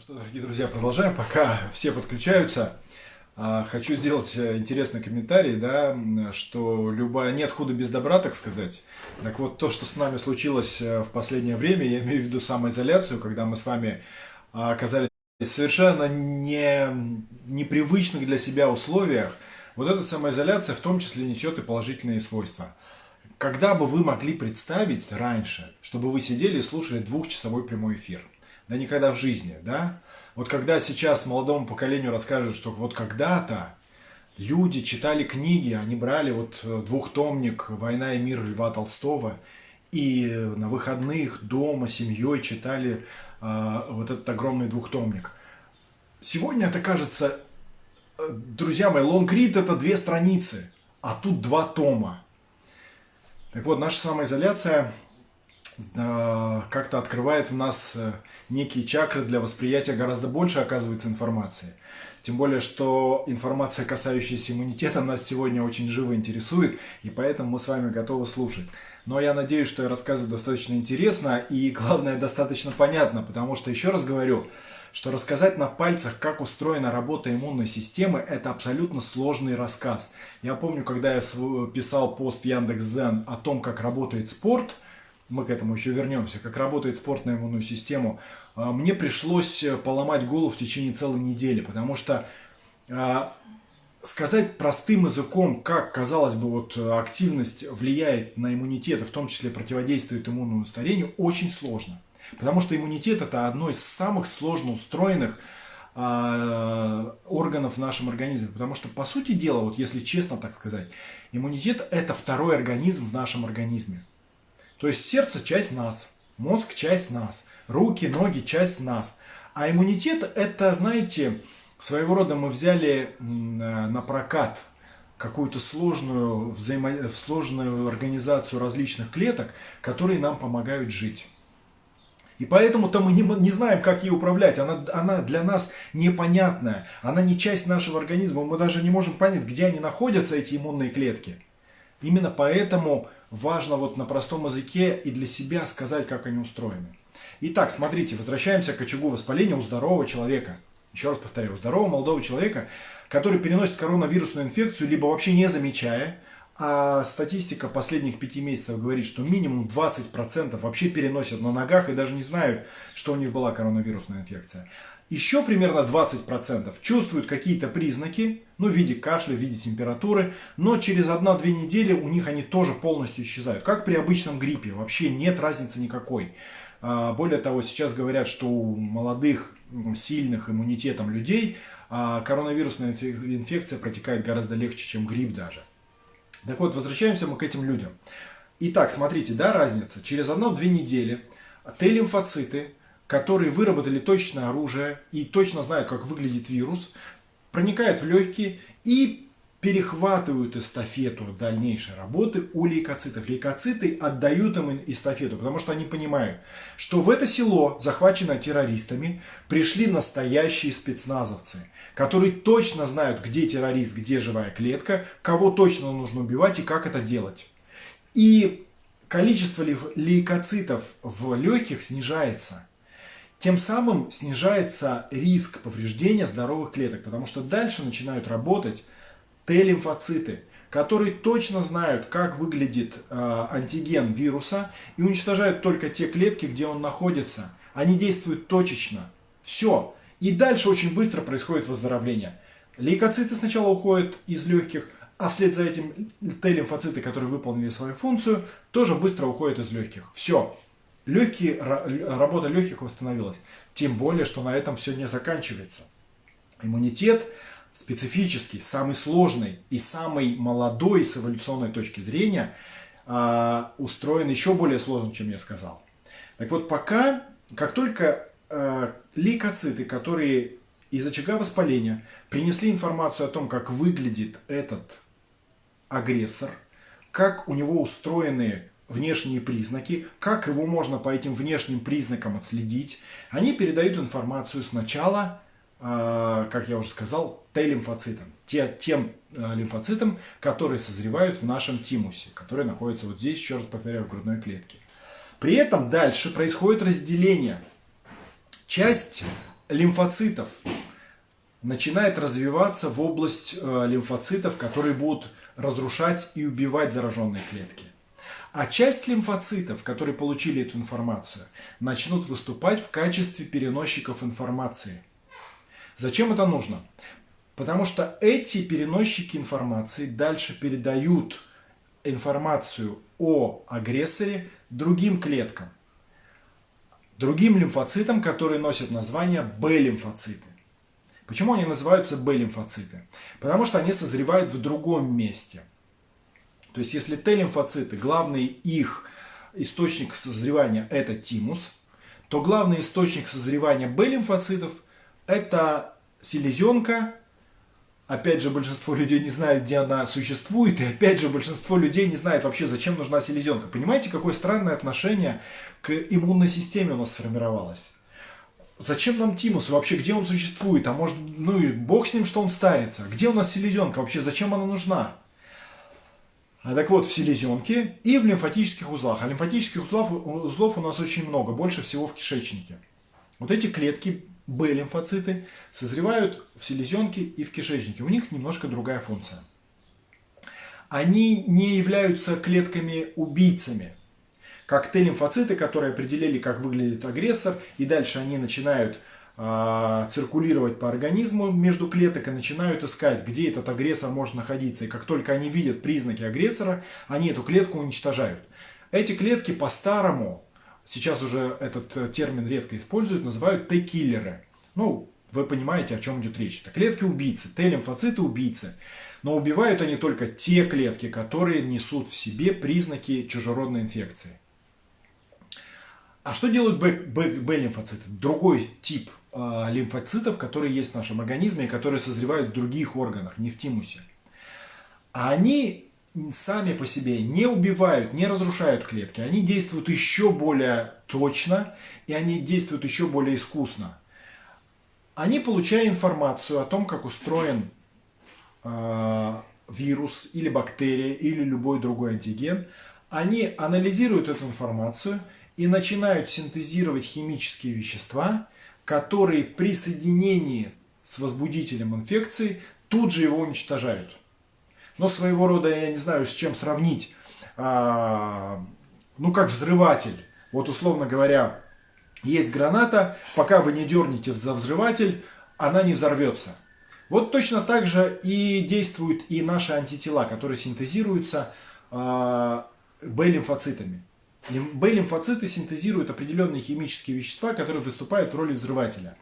Ну что, дорогие друзья, продолжаем. Пока все подключаются, а, хочу сделать э, интересный комментарий, да, что любая нет худа без добра, так сказать. Так вот, то, что с нами случилось э, в последнее время, я имею в виду самоизоляцию, когда мы с вами а, оказались совершенно не, непривычных для себя условиях, вот эта самоизоляция в том числе несет и положительные свойства. Когда бы вы могли представить раньше, чтобы вы сидели и слушали двухчасовой прямой эфир? Да никогда в жизни, да? Вот когда сейчас молодому поколению расскажут, что вот когда-то люди читали книги, они брали вот э, двухтомник «Война и мир» Льва Толстого, и на выходных дома семьей читали э, вот этот огромный двухтомник. Сегодня это кажется, э, друзья мои, лонгрид это две страницы, а тут два тома. Так вот, наша самоизоляция как-то открывает в нас э, некие чакры для восприятия гораздо больше, оказывается, информации. Тем более, что информация, касающаяся иммунитета, нас сегодня очень живо интересует, и поэтому мы с вами готовы слушать. Но я надеюсь, что я рассказываю достаточно интересно и, главное, достаточно понятно, потому что, еще раз говорю, что рассказать на пальцах, как устроена работа иммунной системы, это абсолютно сложный рассказ. Я помню, когда я писал пост в Яндекс.Зен о том, как работает спорт – мы к этому еще вернемся, как работает спорт на иммунную систему, а, мне пришлось э, поломать голову в течение целой недели, потому что а, сказать простым языком, как, казалось бы, вот активность влияет на иммунитет, и в том числе противодействует иммунному старению, очень сложно. Потому что иммунитет это одно из самых сложно устроенных а, органов в нашем организме. Потому что, по сути дела, вот если честно так сказать, иммунитет это второй организм в нашем организме. То есть сердце – часть нас, мозг – часть нас, руки, ноги – часть нас. А иммунитет – это, знаете, своего рода мы взяли э, на прокат какую-то сложную, взаимо... сложную организацию различных клеток, которые нам помогают жить. И поэтому-то мы не, не знаем, как ей управлять. Она, она для нас непонятная. Она не часть нашего организма. Мы даже не можем понять, где они находятся, эти иммунные клетки. Именно поэтому важно вот на простом языке и для себя сказать, как они устроены. Итак, смотрите, возвращаемся к очагу воспаления у здорового человека. Еще раз повторяю, у здорового молодого человека, который переносит коронавирусную инфекцию, либо вообще не замечая, а статистика последних пяти месяцев говорит, что минимум 20% вообще переносят на ногах и даже не знают, что у них была коронавирусная инфекция. Еще примерно 20% чувствуют какие-то признаки, ну, в виде кашля, в виде температуры, но через 1-2 недели у них они тоже полностью исчезают. Как при обычном гриппе, вообще нет разницы никакой. А, более того, сейчас говорят, что у молодых, сильных иммунитетом людей а, коронавирусная инфекция протекает гораздо легче, чем грипп даже. Так вот, возвращаемся мы к этим людям. Итак, смотрите, да, разница. Через 1-2 недели Т-лимфоциты которые выработали точное оружие и точно знают, как выглядит вирус, проникают в легкие и перехватывают эстафету дальнейшей работы у лейкоцитов. Лейкоциты отдают им эстафету, потому что они понимают, что в это село, захваченное террористами, пришли настоящие спецназовцы, которые точно знают, где террорист, где живая клетка, кого точно нужно убивать и как это делать. И количество лейкоцитов в легких снижается. Тем самым снижается риск повреждения здоровых клеток, потому что дальше начинают работать Т-лимфоциты, которые точно знают, как выглядит э, антиген вируса и уничтожают только те клетки, где он находится. Они действуют точечно. Все. И дальше очень быстро происходит выздоровление. Лейкоциты сначала уходят из легких, а вслед за этим Т-лимфоциты, которые выполнили свою функцию, тоже быстро уходят из легких. Все легкие, работа легких восстановилась. Тем более, что на этом все не заканчивается. Иммунитет специфический, самый сложный и самый молодой с эволюционной точки зрения а, устроен еще более сложно, чем я сказал. Так вот, пока, как только э, лейкоциты, которые из очага воспаления принесли информацию о том, как выглядит этот агрессор, как у него устроены внешние признаки, как его можно по этим внешним признакам отследить. Они передают информацию сначала, э, как я уже сказал, Т-лимфоцитам, те, тем э, лимфоцитам, которые созревают в нашем тимусе, которые находятся вот здесь, еще раз повторяю, в грудной клетке. При этом дальше происходит разделение. Часть лимфоцитов начинает развиваться в область э, лимфоцитов, которые будут разрушать и убивать зараженные клетки. А часть лимфоцитов, которые получили эту информацию, начнут выступать в качестве переносчиков информации. Зачем это нужно? Потому что эти переносчики информации дальше передают информацию о агрессоре другим клеткам, другим лимфоцитам, которые носят название Б-лимфоциты. Почему они называются Б-лимфоциты? Потому что они созревают в другом месте. То есть, если Т-лимфоциты, главный их источник созревания это тимус, то главный источник созревания Б-лимфоцитов это селезенка. Опять же, большинство людей не знает, где она существует. И опять же, большинство людей не знает вообще, зачем нужна селезенка. Понимаете, какое странное отношение к иммунной системе у нас сформировалось? Зачем нам тимус? Вообще, где он существует? А может, ну и бог с ним, что он старится. Где у нас селезенка? Вообще, зачем она нужна? А так вот, в селезенке и в лимфатических узлах. А лимфатических узлов, узлов у нас очень много, больше всего в кишечнике. Вот эти клетки, Б-лимфоциты, созревают в селезенке и в кишечнике. У них немножко другая функция. Они не являются клетками-убийцами как Т-лимфоциты, которые определили, как выглядит агрессор, и дальше они начинают циркулировать по организму между клеток и начинают искать, где этот агрессор может находиться. И как только они видят признаки агрессора, они эту клетку уничтожают. Эти клетки по-старому, сейчас уже этот э, термин редко используют, называют Т-киллеры. Ну, вы понимаете, о чем идет речь. Это клетки-убийцы, Т-лимфоциты убийцы. Но убивают они только те клетки, которые несут в себе признаки чужеродной инфекции. А что делают Б-лимфоциты? Другой тип лимфоцитов, которые есть в нашем организме и которые созревают в других органах, не в тимусе. А они сами по себе не убивают, не разрушают клетки. Они действуют еще более точно и они действуют еще более искусно. Они, получая информацию о том, как устроен э, вирус или бактерия или любой другой антиген, они анализируют эту информацию – и начинают синтезировать химические вещества, которые при соединении с возбудителем инфекции тут же его уничтожают. Но своего рода, я не знаю, с чем сравнить, а, ну как взрыватель. Вот условно говоря, есть граната, пока вы не дернете за взрыватель, она не взорвется. Вот точно так же и действуют и наши антитела, которые синтезируются э, Б-лимфоцитами. Б-лимфоциты синтезируют определенные химические вещества, которые выступают в роли взрывателя.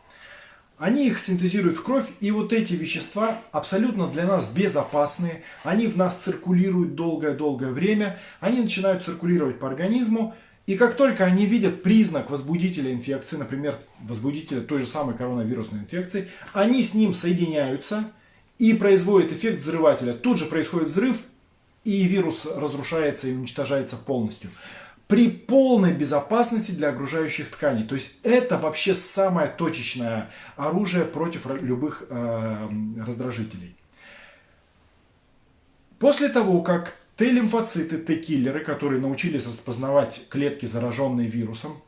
Они их синтезируют в кровь, и вот эти вещества абсолютно для нас безопасные. Они в нас циркулируют долгое-долгое время. Они начинают циркулировать по организму. И как только они видят признак возбудителя инфекции, например, возбудителя той же самой коронавирусной инфекции, они с ним соединяются и производят эффект взрывателя. Тут же происходит взрыв, и вирус разрушается и уничтожается полностью при полной безопасности для окружающих тканей. То есть это вообще самое точечное оружие против любых э, раздражителей. После того, как Т-лимфоциты, Т-киллеры, которые научились распознавать клетки, зараженные вирусом,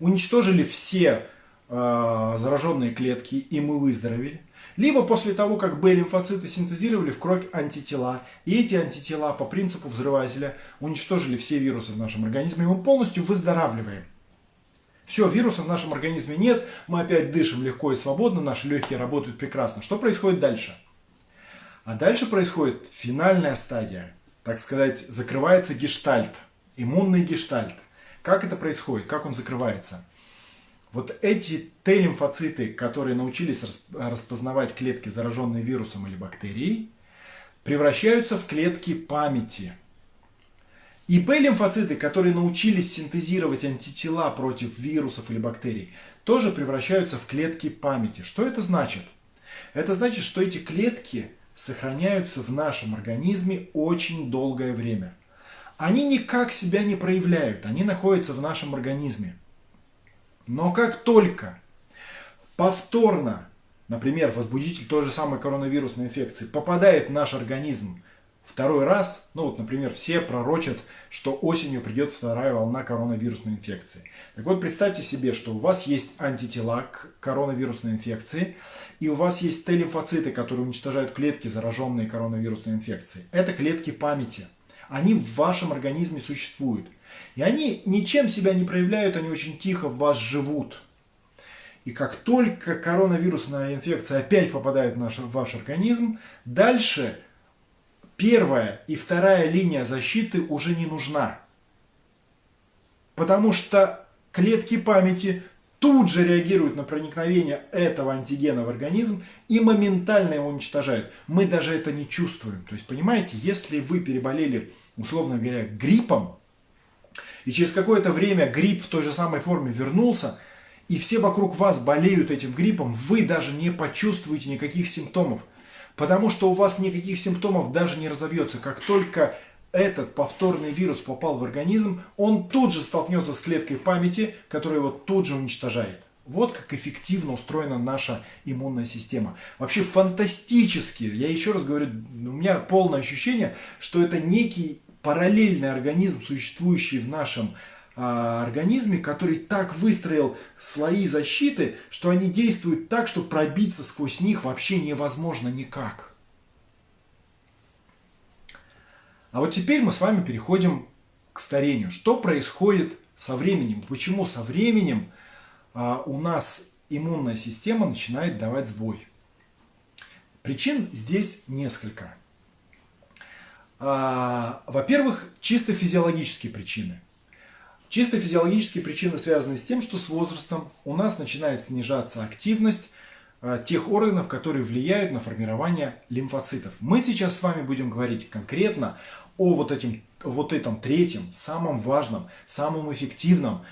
уничтожили все зараженные клетки, и мы выздоровели. Либо после того, как Б-лимфоциты синтезировали в кровь антитела, и эти антитела по принципу взрывателя уничтожили все вирусы в нашем организме, и мы полностью выздоравливаем. Все, вирусов в нашем организме нет, мы опять дышим легко и свободно, наши легкие работают прекрасно. Что происходит дальше? А дальше происходит финальная стадия, так сказать, закрывается гештальт, иммунный гештальт. Как это происходит? Как он закрывается? Вот эти Т-лимфоциты, которые научились распознавать клетки, зараженные вирусом или бактерией, превращаются в клетки памяти. И П-лимфоциты, которые научились синтезировать антитела против вирусов или бактерий, тоже превращаются в клетки памяти. Что это значит? Это значит, что эти клетки сохраняются в нашем организме очень долгое время. Они никак себя не проявляют, они находятся в нашем организме. Но как только повторно, например, возбудитель той же самой коронавирусной инфекции попадает в наш организм второй раз, ну вот, например, все пророчат, что осенью придет вторая волна коронавирусной инфекции. Так вот, представьте себе, что у вас есть антитела к коронавирусной инфекции, и у вас есть Т-лимфоциты, которые уничтожают клетки, зараженные коронавирусной инфекцией. Это клетки памяти. Они в вашем организме существуют. И они ничем себя не проявляют, они очень тихо в вас живут. И как только коронавирусная инфекция опять попадает в, наш, в ваш организм, дальше первая и вторая линия защиты уже не нужна. Потому что клетки памяти тут же реагируют на проникновение этого антигена в организм и моментально его уничтожают. Мы даже это не чувствуем. То есть, понимаете, если вы переболели, условно говоря, гриппом, и через какое-то время грипп в той же самой форме вернулся, и все вокруг вас болеют этим гриппом, вы даже не почувствуете никаких симптомов. Потому что у вас никаких симптомов даже не разовьется. Как только этот повторный вирус попал в организм, он тут же столкнется с клеткой памяти, которая его тут же уничтожает. Вот как эффективно устроена наша иммунная система. Вообще фантастически. Я еще раз говорю, у меня полное ощущение, что это некий параллельный организм, существующий в нашем а, организме, который так выстроил слои защиты, что они действуют так, что пробиться сквозь них вообще невозможно никак. А вот теперь мы с вами переходим к старению. Что происходит со временем? Почему со временем а, у нас иммунная система начинает давать сбой? Причин здесь несколько. А, во-первых, чисто физиологические причины. Чисто физиологические причины связаны с тем, что с возрастом у нас начинает снижаться активность а, тех органов, которые влияют на формирование лимфоцитов. Мы сейчас с вами будем говорить конкретно о вот, этим, вот этом третьем, самом важном, самом эффективном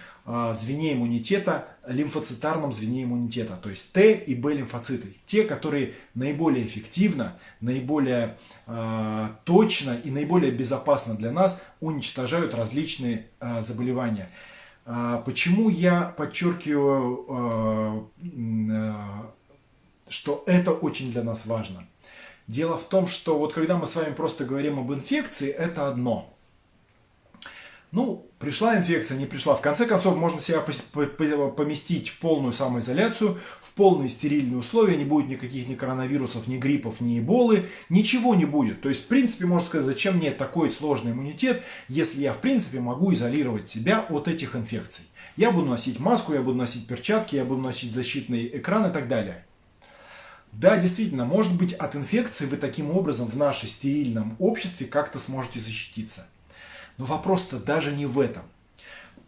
звене иммунитета, лимфоцитарном звене иммунитета, то есть Т и Б лимфоциты, те, которые наиболее эффективно, наиболее э, точно и наиболее безопасно для нас уничтожают различные э, заболевания. Э, почему я подчеркиваю, э, э, что это очень для нас важно? Дело в том, что вот когда мы с вами просто говорим об инфекции, это одно – ну, пришла инфекция, не пришла. В конце концов, можно себя поместить в полную самоизоляцию, в полные стерильные условия, не будет никаких ни коронавирусов, ни гриппов, ни эболы, ничего не будет. То есть, в принципе, можно сказать, зачем мне такой сложный иммунитет, если я, в принципе, могу изолировать себя от этих инфекций. Я буду носить маску, я буду носить перчатки, я буду носить защитный экран и так далее. Да, действительно, может быть, от инфекции вы таким образом в нашем стерильном обществе как-то сможете защититься. Но вопрос-то даже не в этом.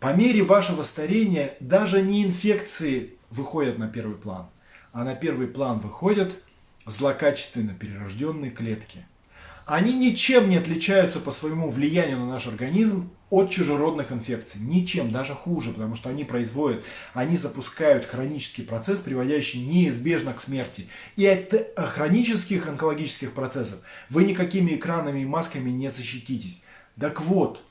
По мере вашего старения даже не инфекции выходят на первый план, а на первый план выходят злокачественно перерожденные клетки. Они ничем не отличаются по своему влиянию на наш организм от чужеродных инфекций. Ничем, даже хуже, потому что они производят, они запускают хронический процесс, приводящий неизбежно к смерти. И от хронических онкологических процессов вы никакими экранами и масками не защититесь. Так вот,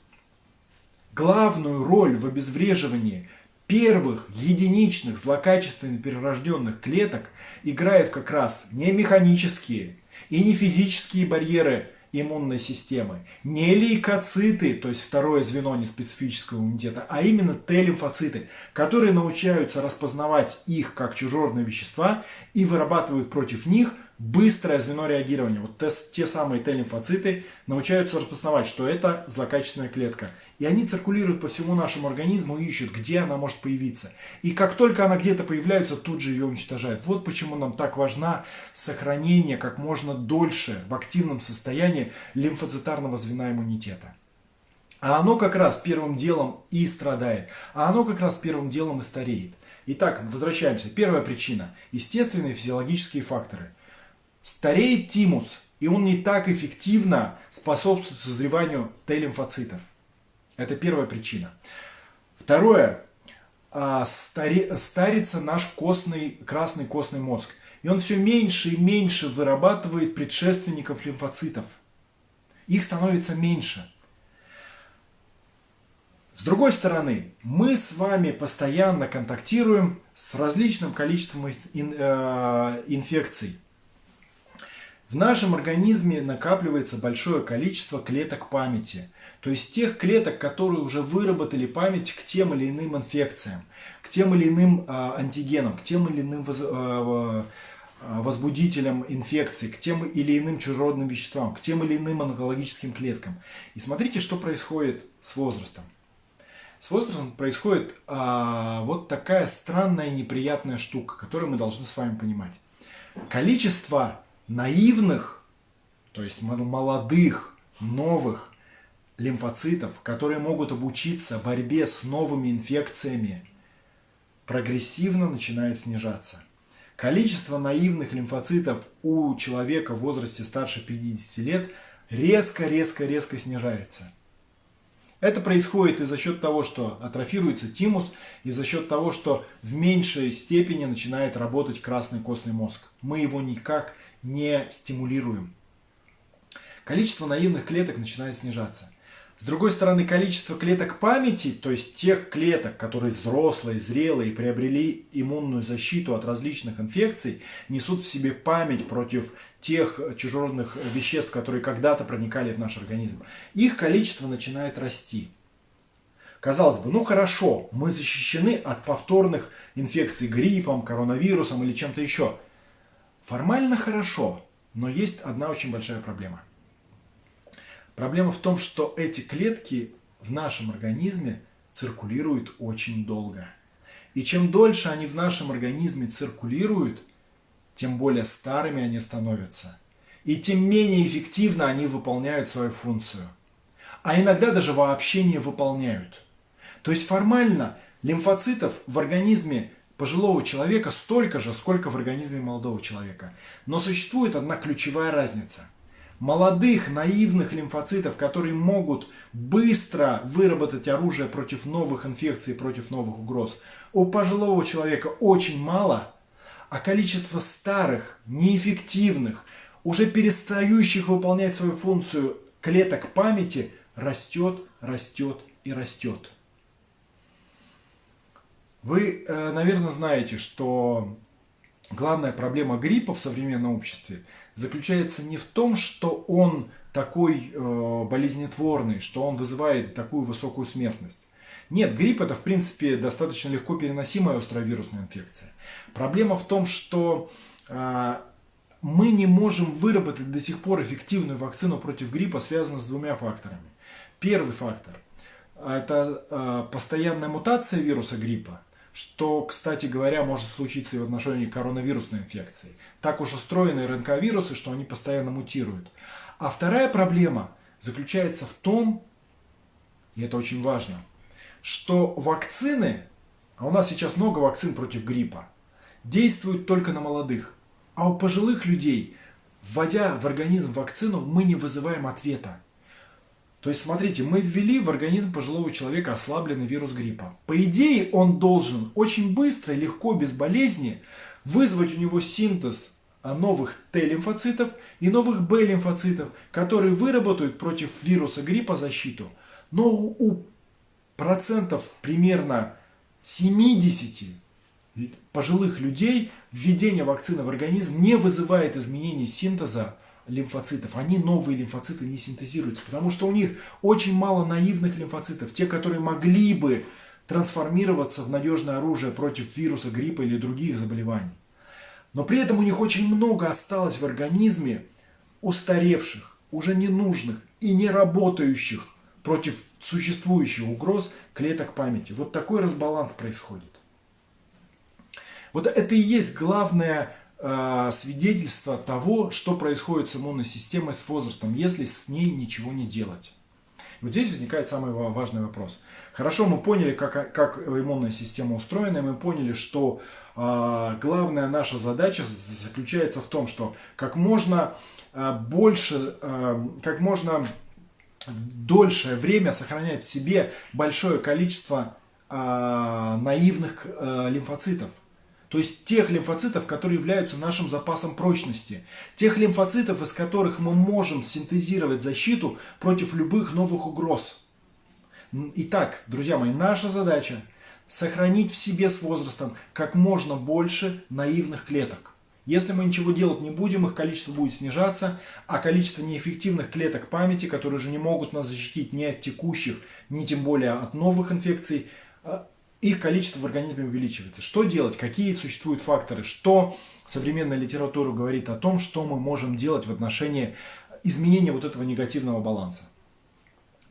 главную роль в обезвреживании первых единичных злокачественно перерожденных клеток играют как раз не механические и не физические барьеры иммунной системы, не лейкоциты, то есть второе звено неспецифического иммунитета, а именно Т-лимфоциты, которые научаются распознавать их как чужеродные вещества и вырабатывают против них быстрое звено реагирования. Вот те, те самые Т-лимфоциты научаются распознавать, что это злокачественная клетка. И они циркулируют по всему нашему организму и ищут, где она может появиться. И как только она где-то появляется, тут же ее уничтожают. Вот почему нам так важно сохранение как можно дольше в активном состоянии лимфоцитарного звена иммунитета. А оно как раз первым делом и страдает. А оно как раз первым делом и стареет. Итак, возвращаемся. Первая причина. Естественные физиологические факторы – Стареет тимус, и он не так эффективно способствует созреванию Т-лимфоцитов. Это первая причина. Второе. А, старе, старится наш костный, красный костный мозг. И он все меньше и меньше вырабатывает предшественников лимфоцитов. Их становится меньше. С другой стороны, мы с вами постоянно контактируем с различным количеством э, инфекций. В нашем организме накапливается большое количество клеток памяти, то есть тех клеток, которые уже выработали память к тем или иным инфекциям, к тем или иным а, антигенам, к тем или иным а, а, возбудителям инфекции, к тем или иным чужеродным веществам, к тем или иным онкологическим клеткам. И смотрите, что происходит с возрастом. С возрастом происходит а, вот такая странная неприятная штука, которую мы должны с вами понимать. Количество наивных, то есть молодых, новых лимфоцитов, которые могут обучиться борьбе с новыми инфекциями, прогрессивно начинает снижаться. Количество наивных лимфоцитов у человека в возрасте старше 50 лет резко-резко-резко снижается. Это происходит и за счет того, что атрофируется тимус, и за счет того, что в меньшей степени начинает работать красный костный мозг. Мы его никак не стимулируем. Количество наивных клеток начинает снижаться. С другой стороны, количество клеток памяти, то есть тех клеток, которые взрослые, зрелые, приобрели иммунную защиту от различных инфекций, несут в себе память против тех чужеродных веществ, которые когда-то проникали в наш организм. Их количество начинает расти. Казалось бы, ну хорошо, мы защищены от повторных инфекций гриппом, коронавирусом или чем-то еще. Формально хорошо, но есть одна очень большая проблема – Проблема в том, что эти клетки в нашем организме циркулируют очень долго. И чем дольше они в нашем организме циркулируют, тем более старыми они становятся. И тем менее эффективно они выполняют свою функцию. А иногда даже вообще не выполняют. То есть формально лимфоцитов в организме пожилого человека столько же, сколько в организме молодого человека. Но существует одна ключевая разница – молодых наивных лимфоцитов, которые могут быстро выработать оружие против новых инфекций, против новых угроз, у пожилого человека очень мало, а количество старых, неэффективных, уже перестающих выполнять свою функцию клеток памяти растет, растет и растет. Вы, э, наверное, знаете, что главная проблема гриппа в современном обществе заключается не в том, что он такой э, болезнетворный, что он вызывает такую высокую смертность. Нет, грипп это в принципе достаточно легко переносимая островирусная инфекция. Проблема в том, что э, мы не можем выработать до сих пор эффективную вакцину против гриппа, связанную с двумя факторами. Первый фактор – это постоянная мутация вируса гриппа – что, кстати говоря, может случиться и в отношении коронавирусной инфекции. Так уж устроены РНК-вирусы, что они постоянно мутируют. А вторая проблема заключается в том, и это очень важно, что вакцины, а у нас сейчас много вакцин против гриппа, действуют только на молодых. А у пожилых людей, вводя в организм вакцину, мы не вызываем ответа. То есть, смотрите, мы ввели в организм пожилого человека ослабленный вирус гриппа. По идее, он должен очень быстро, легко, без болезни вызвать у него синтез новых Т-лимфоцитов и новых Б-лимфоцитов, которые выработают против вируса гриппа защиту. Но у процентов примерно 70 пожилых людей введение вакцины в организм не вызывает изменений синтеза лимфоцитов. Они новые лимфоциты не синтезируются, потому что у них очень мало наивных лимфоцитов, те, которые могли бы трансформироваться в надежное оружие против вируса, гриппа или других заболеваний. Но при этом у них очень много осталось в организме устаревших, уже ненужных и не работающих против существующих угроз клеток памяти. Вот такой разбаланс происходит. Вот это и есть главная свидетельство того, что происходит с иммунной системой с возрастом, если с ней ничего не делать. Вот здесь возникает самый важный вопрос. Хорошо, мы поняли, как, как иммунная система устроена, мы поняли, что э, главная наша задача заключается в том, что как можно э, больше, э, как можно дольшее время сохранять в себе большое количество э, наивных э, лимфоцитов. То есть тех лимфоцитов, которые являются нашим запасом прочности. Тех лимфоцитов, из которых мы можем синтезировать защиту против любых новых угроз. Итак, друзья мои, наша задача сохранить в себе с возрастом как можно больше наивных клеток. Если мы ничего делать не будем, их количество будет снижаться, а количество неэффективных клеток памяти, которые же не могут нас защитить ни от текущих, ни тем более от новых инфекций, а, их количество в организме увеличивается. Что делать? Какие существуют факторы? Что современная литература говорит о том, что мы можем делать в отношении изменения вот этого негативного баланса?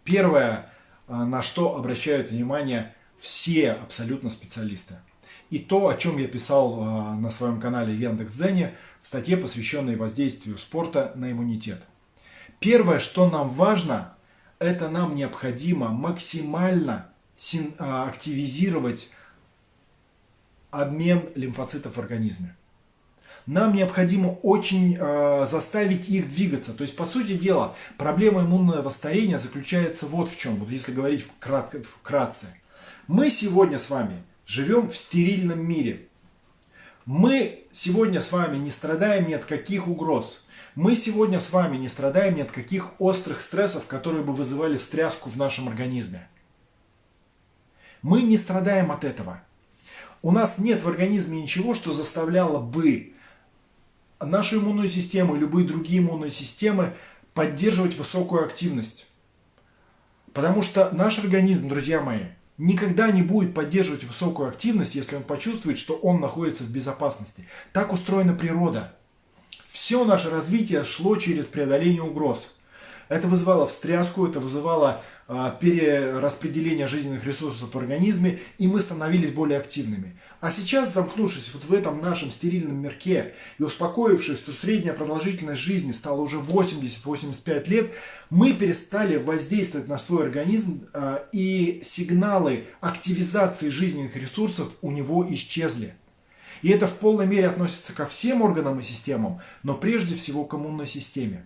Первое, а, на что обращают внимание все абсолютно специалисты. И то, о чем я писал а, на своем канале Яндекс.Зене в статье, посвященной воздействию спорта на иммунитет. Первое, что нам важно, это нам необходимо максимально а, активизировать обмен лимфоцитов в организме. Нам необходимо очень э, заставить их двигаться. То есть, по сути дела, проблема иммунного старения заключается вот в чем. Вот если говорить вкратце. вкратце. Мы сегодня с вами живем в стерильном мире. Мы сегодня с вами не страдаем ни от каких угроз. Мы сегодня с вами не страдаем ни от каких острых стрессов, которые бы вызывали стряску в нашем организме. Мы не страдаем от этого. У нас нет в организме ничего, что заставляло бы нашу иммунную систему и любые другие иммунные системы поддерживать высокую активность. Потому что наш организм, друзья мои, никогда не будет поддерживать высокую активность, если он почувствует, что он находится в безопасности. Так устроена природа. Все наше развитие шло через преодоление угроз. Это вызывало встряску, это вызывало а, перераспределение жизненных ресурсов в организме, и мы становились более активными. А сейчас, замкнувшись вот в этом нашем стерильном мирке и успокоившись, что средняя продолжительность жизни стала уже 80-85 лет, мы перестали воздействовать на свой организм, а, и сигналы активизации жизненных ресурсов у него исчезли. И это в полной мере относится ко всем органам и системам, но прежде всего к иммунной системе.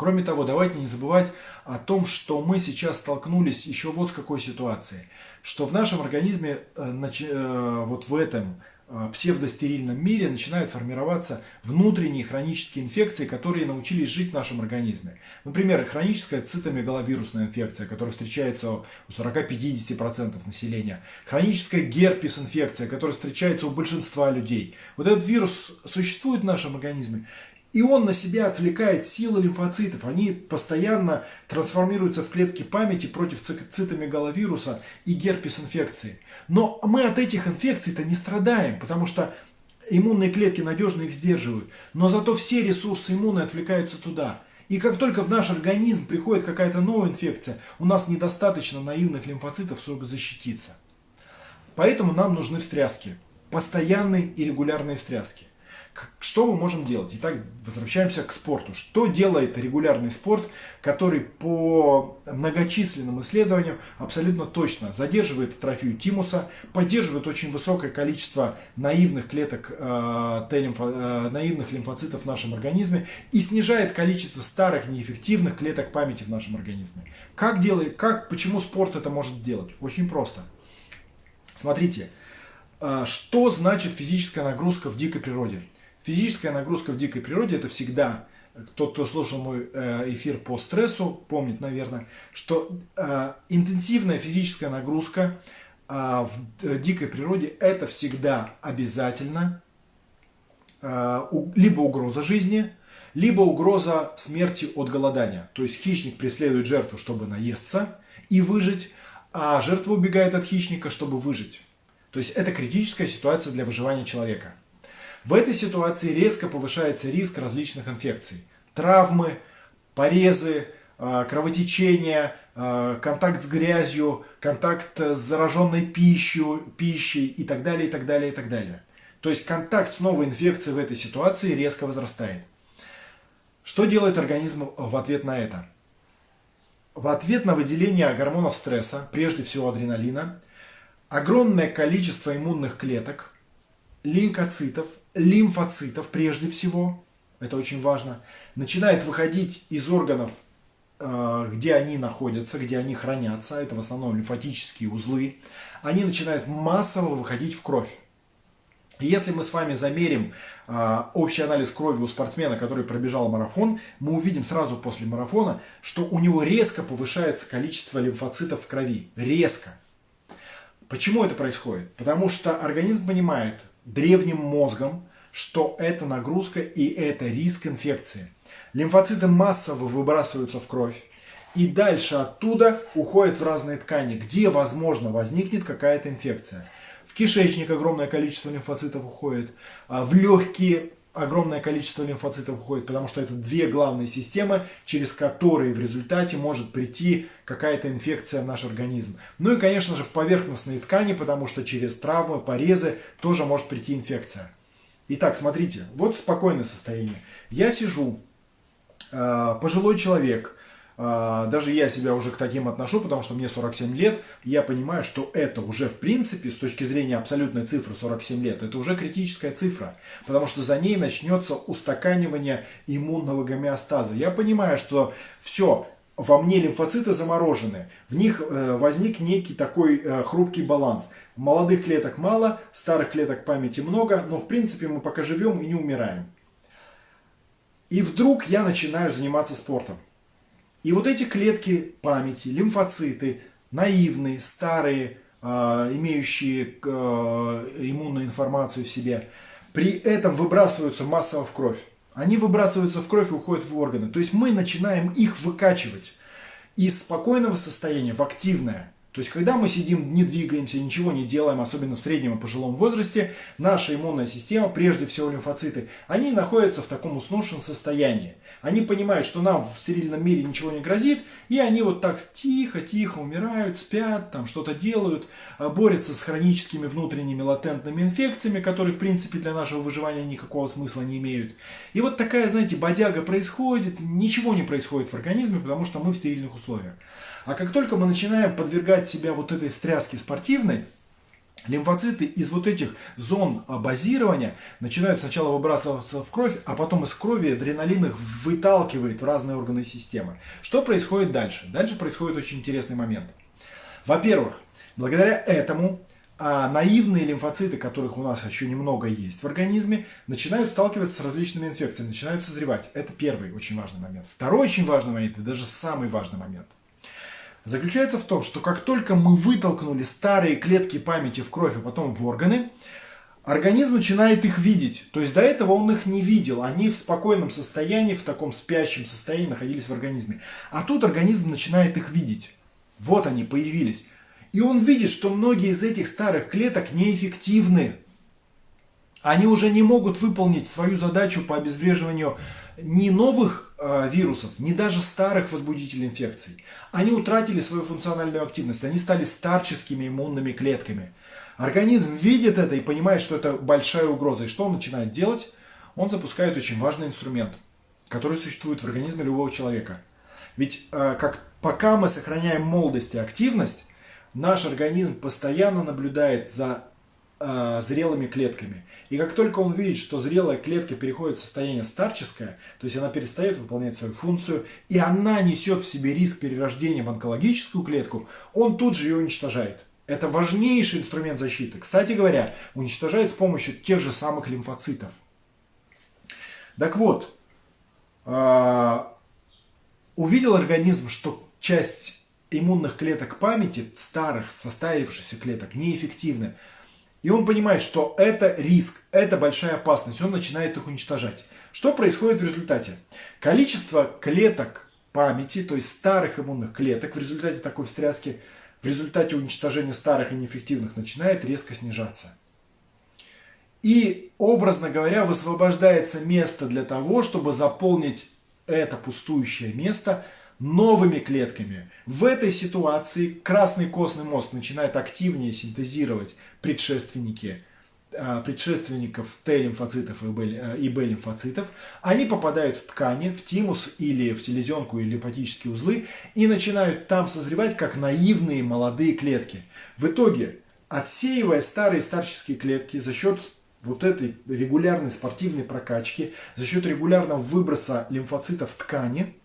Кроме того, давайте не забывать о том, что мы сейчас столкнулись еще вот с какой ситуацией. Что в нашем организме, э, э, вот в этом э, псевдостерильном мире начинают формироваться внутренние хронические инфекции, которые научились жить в нашем организме. Например, хроническая цитомегаловирусная инфекция, которая встречается у 40-50% населения. Хроническая герпес-инфекция, которая встречается у большинства людей. Вот этот вирус существует в нашем организме, и он на себя отвлекает силы лимфоцитов. Они постоянно трансформируются в клетки памяти против цитомегаловируса и герпес-инфекции. Но мы от этих инфекций-то не страдаем, потому что иммунные клетки надежно их сдерживают. Но зато все ресурсы иммуны отвлекаются туда. И как только в наш организм приходит какая-то новая инфекция, у нас недостаточно наивных лимфоцитов, чтобы защититься. Поэтому нам нужны встряски. Постоянные и регулярные встряски. Что мы можем делать? Итак, возвращаемся к спорту. Что делает регулярный спорт, который по многочисленным исследованиям абсолютно точно задерживает атрофию тимуса, поддерживает очень высокое количество наивных клеток, э, Т-лимфо, э, наивных лимфоцитов в нашем организме и снижает количество старых неэффективных клеток памяти в нашем организме. Как делает, как, почему спорт это может делать? Очень просто. Смотрите, э, что значит физическая нагрузка в дикой природе? Физическая нагрузка в дикой природе это всегда, тот, кто слушал мой э, эфир по стрессу, помнит, наверное, что э, интенсивная физическая нагрузка э, в дикой природе это всегда обязательно либо угроза жизни, либо угроза смерти от голодания. То есть хищник преследует жертву, чтобы наесться и выжить, а жертва убегает от хищника, чтобы выжить. То есть это критическая ситуация для выживания человека. В этой ситуации резко повышается риск различных инфекций. Травмы, порезы, а, кровотечение, а, контакт с грязью, контакт с зараженной пищей, пищей и так далее, и так далее, и так далее. То есть контакт с новой инфекцией в этой ситуации резко возрастает. Что делает организм в ответ на это? В ответ на выделение гормонов стресса, прежде всего адреналина, огромное количество иммунных клеток лейкоцитов, лимфоцитов прежде всего, это очень важно, начинает выходить из органов, э, где они находятся, где они хранятся, это в основном лимфатические узлы, они начинают массово выходить в кровь. если мы с вами замерим э, общий анализ крови у спортсмена, который пробежал марафон, мы увидим сразу после марафона, что у него резко повышается количество лимфоцитов в крови. Резко. Почему это происходит? Потому что организм понимает, древним мозгом, что это нагрузка и это риск инфекции. Лимфоциты массово выбрасываются в кровь. И дальше оттуда уходят в разные ткани, где, возможно, возникнет какая-то инфекция. В кишечник огромное количество лимфоцитов уходит, а в легкие огромное количество лимфоцитов уходит, потому что это две главные системы, через которые в результате может прийти какая-то инфекция в наш организм. Ну и, конечно же, в поверхностные ткани, потому что через травмы, порезы тоже может прийти инфекция. Итак, смотрите, вот спокойное состояние. Я сижу, а, пожилой человек, даже я себя уже к таким отношу, потому что мне 47 лет, я понимаю, что это уже в принципе, с точки зрения абсолютной цифры 47 лет, это уже критическая цифра, потому что за ней начнется устаканивание иммунного гомеостаза. Я понимаю, что все, во мне лимфоциты заморожены, в них э, возник некий такой э, хрупкий баланс. Молодых клеток мало, старых клеток памяти много, но в принципе мы пока живем и не умираем. И вдруг я начинаю заниматься спортом. И вот эти клетки памяти, лимфоциты, наивные, старые, а, имеющие а, иммунную информацию в себе, при этом выбрасываются массово в кровь. Они выбрасываются в кровь и уходят в органы. То есть мы начинаем их выкачивать из спокойного состояния в активное. То есть, когда мы сидим, не двигаемся, ничего не делаем, особенно в среднем и пожилом возрасте, наша иммунная система, прежде всего лимфоциты, они находятся в таком уснувшем состоянии. Они понимают, что нам в стерильном мире ничего не грозит, и они вот так тихо-тихо умирают, спят, там что-то делают, а, борются с хроническими внутренними латентными инфекциями, которые, в принципе, для нашего выживания никакого смысла не имеют. И вот такая, знаете, бодяга происходит, ничего не происходит в организме, потому что мы в стерильных условиях. А как только мы начинаем подвергать себя вот этой стряске спортивной, Лимфоциты из вот этих зон базирования начинают сначала выбрасываться в кровь, а потом из крови адреналин их выталкивает в разные органы системы. Что происходит дальше? Дальше происходит очень интересный момент. Во-первых, благодаря этому а наивные лимфоциты, которых у нас еще немного есть в организме, начинают сталкиваться с различными инфекциями, начинают созревать. Это первый очень важный момент. Второй очень важный момент, и даже самый важный момент – заключается в том, что как только мы вытолкнули старые клетки памяти в кровь, а потом в органы, организм начинает их видеть. То есть до этого он их не видел. Они в спокойном состоянии, в таком спящем состоянии находились в организме. А тут организм начинает их видеть. Вот они появились. И он видит, что многие из этих старых клеток неэффективны. Они уже не могут выполнить свою задачу по обезвреживанию ни новых вирусов, ни даже старых возбудителей инфекций. Они утратили свою функциональную активность, они стали старческими иммунными клетками. Организм видит это и понимает, что это большая угроза. И что он начинает делать? Он запускает очень важный инструмент, который существует в организме любого человека. Ведь э, как, пока мы сохраняем молодость и активность, наш организм постоянно наблюдает за э, зрелыми клетками. И как только он видит, что зрелая клетка переходит в состояние старческое, то есть она перестает выполнять свою функцию, и она несет в себе риск перерождения в онкологическую клетку, он тут же ее уничтожает. Это важнейший инструмент защиты. Кстати говоря, уничтожает с помощью тех же самых лимфоцитов. Так вот, э, увидел организм, что часть иммунных клеток памяти, старых, составившихся клеток, неэффективны, и он понимает, что это риск, это большая опасность. Он начинает их уничтожать. Что происходит в результате? Количество клеток памяти, то есть старых иммунных клеток в результате такой встряски, в результате уничтожения старых и неэффективных начинает резко снижаться. И, образно говоря, высвобождается место для того, чтобы заполнить это пустующее место – новыми клетками. В этой ситуации красный костный мозг начинает активнее синтезировать предшественники а, предшественников Т-лимфоцитов и Б-лимфоцитов, они попадают в ткани, в тимус или в селезенку или лимфатические узлы и начинают там созревать как наивные молодые клетки. В итоге, отсеивая старые старческие клетки за счет вот этой регулярной спортивной прокачки, за счет регулярного выброса лимфоцитов в ткани,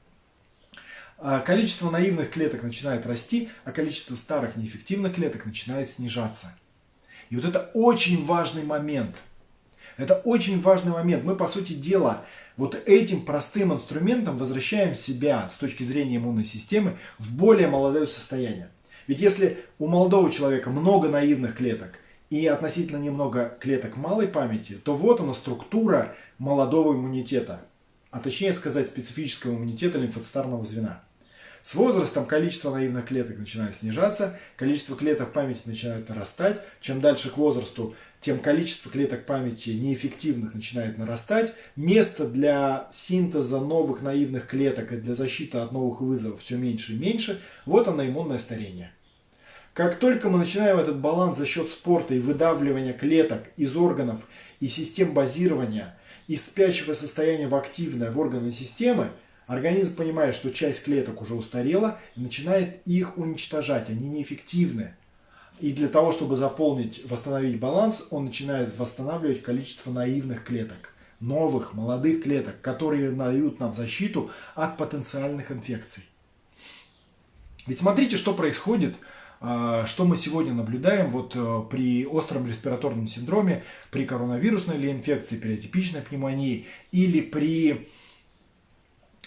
количество наивных клеток начинает расти, а количество старых неэффективных клеток начинает снижаться. И вот это очень важный момент. Это очень важный момент. Мы, по сути дела, вот этим простым инструментом возвращаем себя с точки зрения иммунной системы в более молодое состояние. Ведь если у молодого человека много наивных клеток и относительно немного клеток малой памяти, то вот она структура молодого иммунитета, а точнее сказать специфического иммунитета лимфоцитарного звена. С возрастом количество наивных клеток начинает снижаться, количество клеток памяти начинает нарастать. Чем дальше к возрасту, тем количество клеток памяти неэффективных начинает нарастать. Место для синтеза новых наивных клеток и для защиты от новых вызовов все меньше и меньше. Вот оно иммунное старение. Как только мы начинаем этот баланс за счет спорта и выдавливания клеток из органов и систем базирования из спящего состояния в активное в органы системы, Организм понимает, что часть клеток уже устарела и начинает их уничтожать. Они неэффективны. И для того, чтобы заполнить, восстановить баланс, он начинает восстанавливать количество наивных клеток. Новых, молодых клеток, которые дают нам защиту от потенциальных инфекций. Ведь смотрите, что происходит, что мы сегодня наблюдаем вот э, при остром респираторном синдроме, при коронавирусной или инфекции, при атипичной пневмонии или при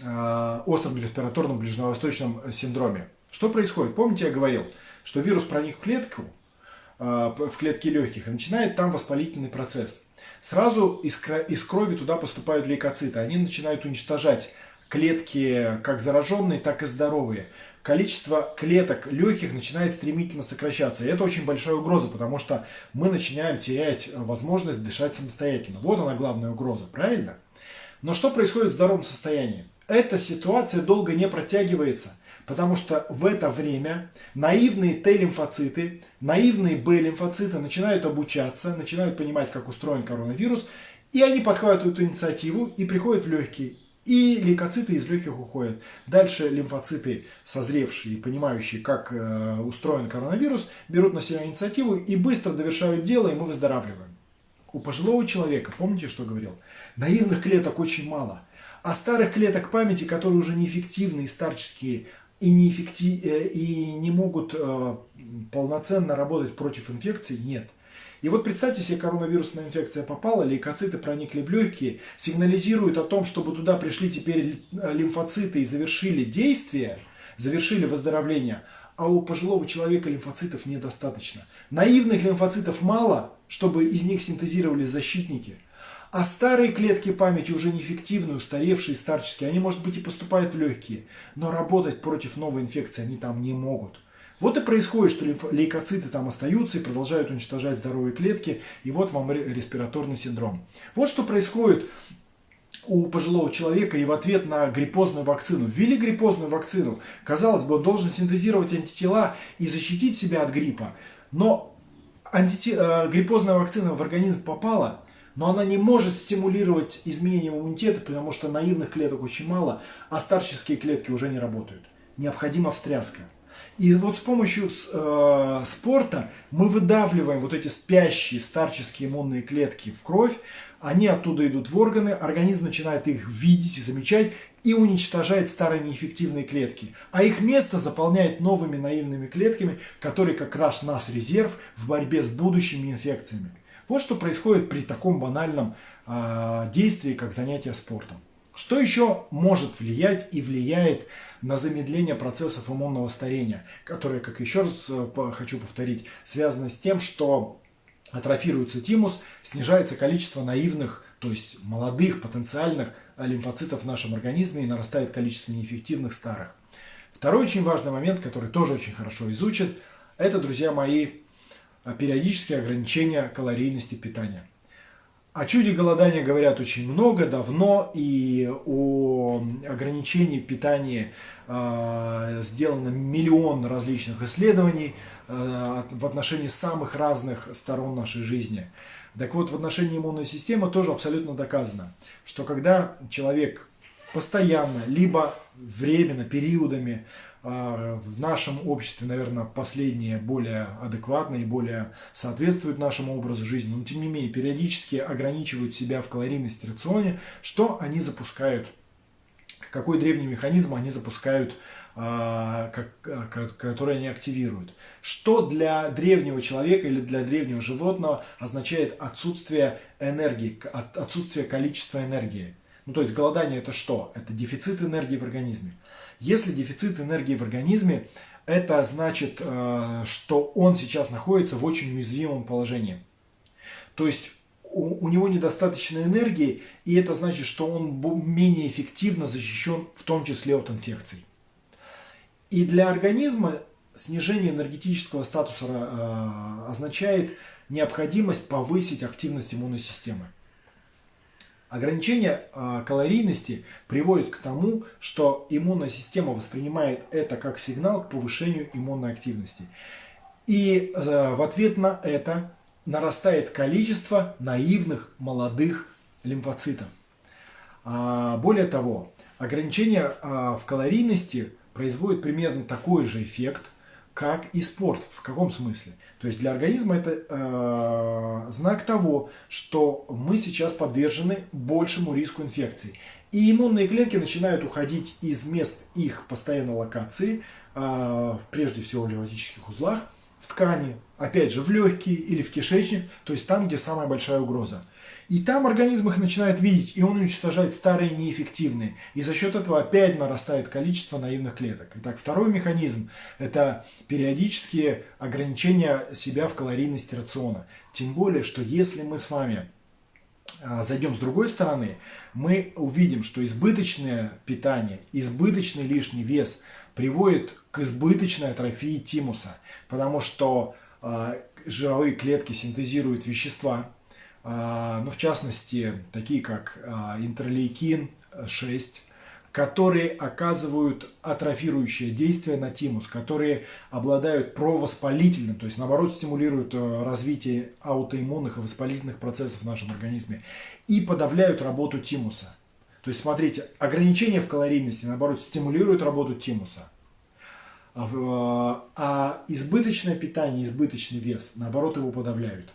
Э, остром респираторном ближневосточном синдроме. Что происходит? Помните, я говорил, что вирус проник в клетку, э, в клетки легких, и начинает там воспалительный процесс. Сразу из крови туда поступают лейкоциты. Они начинают уничтожать клетки как зараженные, так и здоровые. Количество клеток легких начинает стремительно сокращаться. И это очень большая угроза, потому что мы начинаем терять возможность дышать самостоятельно. Вот она главная угроза, правильно? Но что происходит в здоровом состоянии? эта ситуация долго не протягивается, потому что в это время наивные Т-лимфоциты, наивные Б-лимфоциты начинают обучаться, начинают понимать, как устроен коронавирус, и они подхватывают эту инициативу и приходят в легкие. И лейкоциты из легких уходят. Дальше лимфоциты, созревшие и понимающие, как э, устроен коронавирус, берут на себя инициативу и быстро довершают дело, и мы выздоравливаем. У пожилого человека, помните, что говорил? Наивных клеток очень мало. А старых клеток памяти, которые уже неэффективны и старческие, и не, эффектив, э, и не могут э, полноценно работать против инфекции, нет. И вот представьте себе, коронавирусная инфекция попала, лейкоциты проникли в легкие, сигнализируют о том, чтобы туда пришли теперь э, лимфоциты и завершили действие, завершили выздоровление, а у пожилого человека лимфоцитов недостаточно. Наивных лимфоцитов мало, чтобы из них синтезировались защитники – а старые клетки памяти уже неэффективны, устаревшие, старческие. Они, может быть, и поступают в легкие, но работать против новой инфекции они там не могут. Вот и происходит, что лейкоциты там остаются и продолжают уничтожать здоровые клетки, и вот вам респираторный синдром. Вот что происходит у пожилого человека и в ответ на гриппозную вакцину. Ввели гриппозную вакцину. Казалось бы, он должен синтезировать антитела и защитить себя от гриппа. Но антите... Э, гриппозная вакцина в организм попала, но она не может стимулировать изменение иммунитета, потому что наивных клеток очень мало, а старческие клетки уже не работают. Необходима встряска. И вот с помощью э, спорта мы выдавливаем вот эти спящие старческие иммунные клетки в кровь, они оттуда идут в органы, организм начинает их видеть и замечать и уничтожает старые неэффективные клетки. А их место заполняет новыми наивными клетками, которые как раз наш резерв в борьбе с будущими инфекциями. Вот что происходит при таком банальном э, действии, как занятие спортом. Что еще может влиять и влияет на замедление процессов иммунного старения, которые, как еще раз э, хочу повторить, связаны с тем, что атрофируется тимус, снижается количество наивных, то есть молодых потенциальных лимфоцитов в нашем организме и нарастает количество неэффективных старых. Второй очень важный момент, который тоже очень хорошо изучен, это, друзья мои, а периодические ограничения калорийности питания. О чуде голодания говорят очень много, давно, и о ограничении питания э, сделано миллион различных исследований э, в отношении самых разных сторон нашей жизни. Так вот, в отношении иммунной системы тоже абсолютно доказано, что когда человек постоянно, либо временно, периодами в нашем обществе, наверное, последние более адекватные, более соответствуют нашему образу жизни, но тем не менее периодически ограничивают себя в калорийности рационе, что они запускают, какой древний механизм они запускают, а, который они активируют. Что для древнего человека или для древнего животного означает отсутствие энергии, отсутствие количества энергии. Ну, то есть голодание это что? Это дефицит энергии в организме. Если дефицит энергии в организме, это значит, э, что он сейчас находится в очень уязвимом положении. То есть у, него недостаточно энергии, и это значит, что он менее эффективно защищен, в том числе от инфекций. И для организма снижение энергетического статуса э, означает необходимость повысить активность иммунной системы. Ограничение э, калорийности приводит к тому, что иммунная система воспринимает это как сигнал к повышению иммунной активности. И э, в ответ на это нарастает количество наивных молодых лимфоцитов. А, более того, ограничение а, в калорийности производит примерно такой же эффект, как и спорт. В каком смысле? То есть для организма это э, знак того, что мы сейчас подвержены большему риску инфекции. И иммунные клетки начинают уходить из мест их постоянной локации, э, прежде всего в лимфатических узлах, в ткани, опять же, в легкие или в кишечник, то есть там, где самая большая угроза. И там организм их начинает видеть, и он уничтожает старые неэффективные. И за счет этого опять нарастает количество наивных клеток. Итак, второй механизм – это периодические ограничения себя в калорийности рациона. Тем более, что если мы с вами а, зайдем с другой стороны, мы увидим, что избыточное питание, избыточный лишний вес приводит к избыточной атрофии тимуса, потому что э, жировые клетки синтезируют вещества, ну, в частности, такие как э, интерлейкин 6, которые оказывают атрофирующее действие на тимус, которые обладают провоспалительным, то есть наоборот стимулируют развитие аутоиммунных и воспалительных процессов в нашем организме и подавляют работу тимуса. То есть, смотрите, ограничение в калорийности, наоборот, стимулирует работу тимуса. А, а избыточное питание, избыточный вес, наоборот, его подавляют.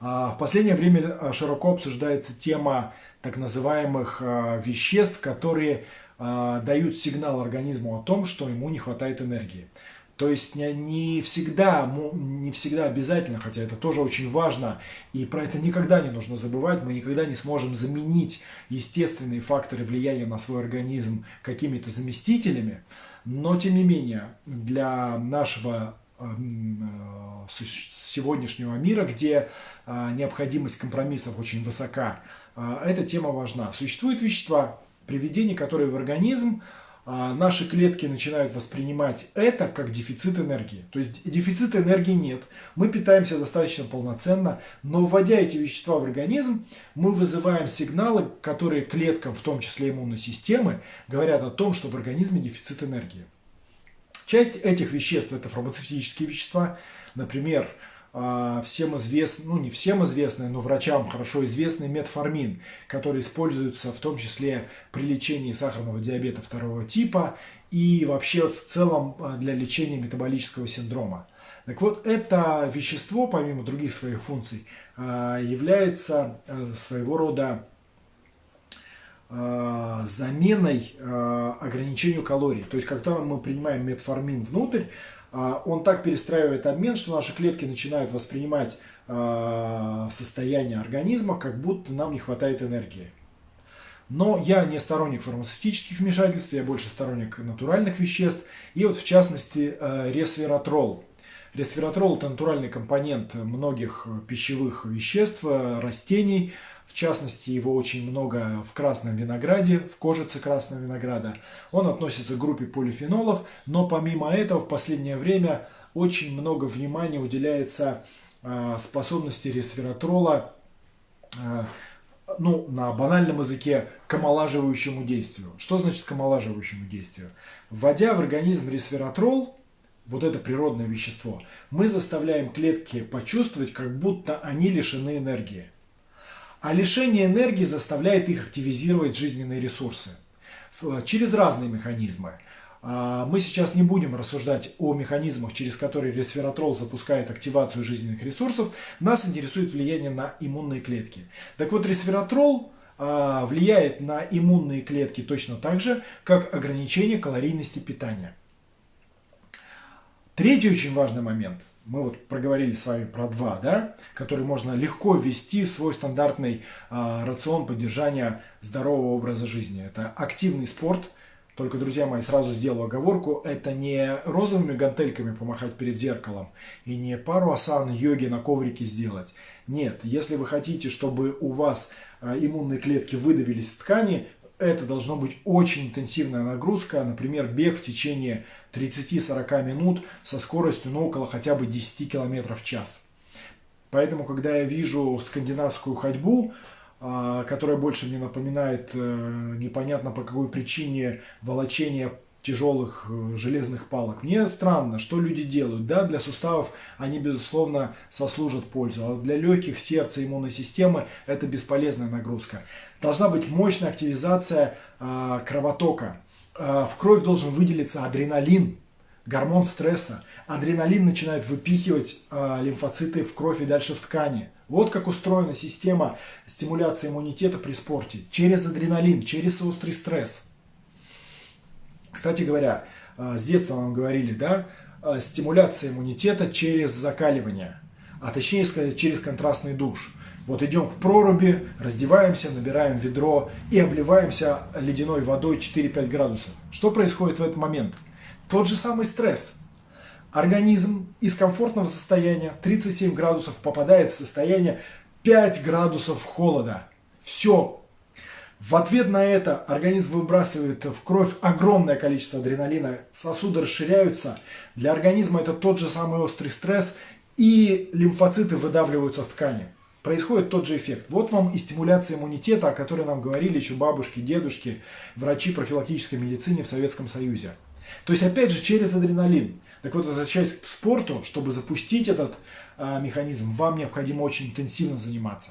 А, в последнее время а, широко обсуждается тема так называемых веществ, которые дают сигнал организму о том, что ему не хватает энергии. То есть не, всегда, не всегда обязательно, хотя это тоже очень важно, и про это никогда не нужно забывать, мы никогда не сможем заменить естественные факторы влияния на свой организм какими-то заместителями, но тем не менее для нашего эм, э, сегодняшнего мира, где э, необходимость компромиссов очень высока, э, эта тема важна. Существуют вещества, приведения, которые в организм а, наши клетки начинают воспринимать это как дефицит энергии. То есть дефицита энергии нет. Мы питаемся достаточно полноценно, но вводя эти вещества в организм, мы вызываем сигналы, которые клеткам, в том числе иммунной системы, говорят о том, что в организме дефицит энергии. Часть этих веществ это фармацевтические вещества, например, а, всем известный, ну не всем известный, но врачам хорошо известный метформин, который используется в том числе при лечении сахарного диабета второго типа и вообще в целом а, для лечения метаболического синдрома. Так вот, это вещество, помимо других своих функций, а, является своего рода заменой ограничению калорий. То есть, когда мы принимаем метформин внутрь, а, он так перестраивает обмен, что наши клетки начинают воспринимать а, состояние организма, как будто нам не хватает энергии. Но я не сторонник фармацевтических вмешательств, я больше сторонник натуральных веществ. И вот в частности а, ресвератрол. Ресвератрол – это натуральный компонент многих пищевых веществ, растений, в частности, его очень много в красном винограде, в кожице красного винограда. Он относится к группе полифенолов, но помимо этого в последнее время очень много внимания уделяется а, способности ресвератрола а, ну, на банальном языке, к омолаживающему действию. Что значит к омолаживающему действию? Вводя в организм ресвератрол, вот это природное вещество, мы заставляем клетки почувствовать, как будто они лишены энергии. А лишение энергии заставляет их активизировать жизненные ресурсы через разные механизмы. А, мы сейчас не будем рассуждать о механизмах, через которые ресвератрол запускает активацию жизненных ресурсов. Нас интересует влияние на иммунные клетки. Так вот, ресвератрол а, влияет на иммунные клетки точно так же, как ограничение калорийности питания. Третий очень важный момент – мы вот проговорили с вами про два, да, которые можно легко ввести в свой стандартный э, рацион поддержания здорового образа жизни. Это активный спорт, Только, друзья мои, сразу сделаю оговорку, это не розовыми гантельками помахать перед зеркалом и не пару асан йоги на коврике сделать. Нет, если вы хотите, чтобы у вас а, иммунные клетки выдавились из ткани, это должно быть очень интенсивная нагрузка, например, бег в течение 30-40 минут со скоростью ну, около хотя бы 10 км в час. Поэтому, когда я вижу скандинавскую ходьбу, а, которая больше мне напоминает э, непонятно по какой причине волочение тяжелых э, железных палок. Мне странно, что люди делают. Да, для суставов они, безусловно, сослужат пользу, а для легких, сердца, иммунной системы это бесполезная нагрузка. Должна быть мощная активизация э, кровотока. Э, в кровь должен выделиться адреналин, гормон стресса. Адреналин начинает выпихивать э, лимфоциты в кровь и дальше в ткани. Вот как устроена система стимуляции иммунитета при спорте. Через адреналин, через острый стресс. Кстати говоря, э, с детства нам говорили, да, стимуляция иммунитета через закаливание, а точнее сказать, через контрастный душ. Вот идем к проруби, раздеваемся, набираем ведро и обливаемся ледяной водой 4-5 градусов. Что происходит в этот момент? Тот же самый стресс. Организм из комфортного состояния 37 градусов попадает в состояние 5 градусов холода. Все. В ответ на это организм выбрасывает в кровь огромное количество адреналина, сосуды расширяются. Для организма это тот же самый острый стресс, и лимфоциты выдавливаются в ткани. Происходит тот же эффект. Вот вам и стимуляция иммунитета, о которой нам говорили еще бабушки, дедушки, врачи профилактической медицины в Советском Союзе. То есть, опять же, через адреналин. Так вот, возвращаясь к спорту, чтобы запустить этот а, механизм, вам необходимо очень интенсивно заниматься.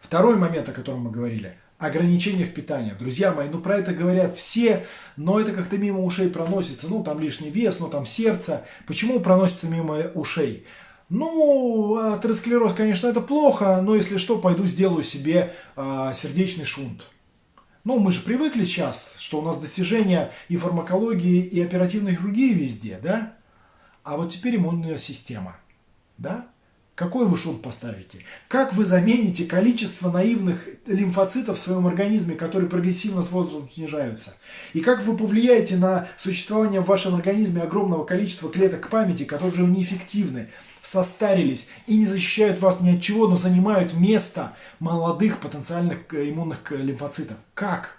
Второй момент, о котором мы говорили – ограничение в питании. Друзья мои, ну про это говорят все, но это как-то мимо ушей проносится. Ну там лишний вес, ну там сердце. Почему проносится мимо ушей? Ну, атеросклероз, конечно, это плохо, но если что, пойду сделаю себе э, сердечный шунт. Ну, мы же привыкли сейчас, что у нас достижения и фармакологии, и оперативной хирургии везде, да? А вот теперь иммунная система, да? Какой вы шум поставите? Как вы замените количество наивных лимфоцитов в своем организме, которые прогрессивно с возрастом снижаются? И как вы повлияете на существование в вашем организме огромного количества клеток памяти, которые уже неэффективны, состарились и не защищают вас ни от чего, но занимают место молодых потенциальных иммунных лимфоцитов? Как?